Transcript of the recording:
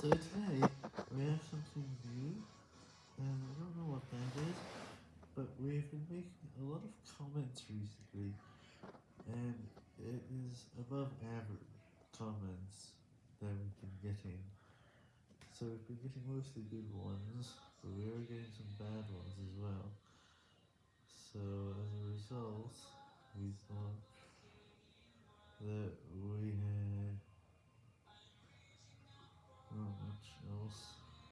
So today, we have something new, and I don't know what that is, but we've been making a lot of comments recently, and it is above average comments that we've been getting. So we've been getting mostly good ones, but we are getting some bad ones as well. So as a result, we thought that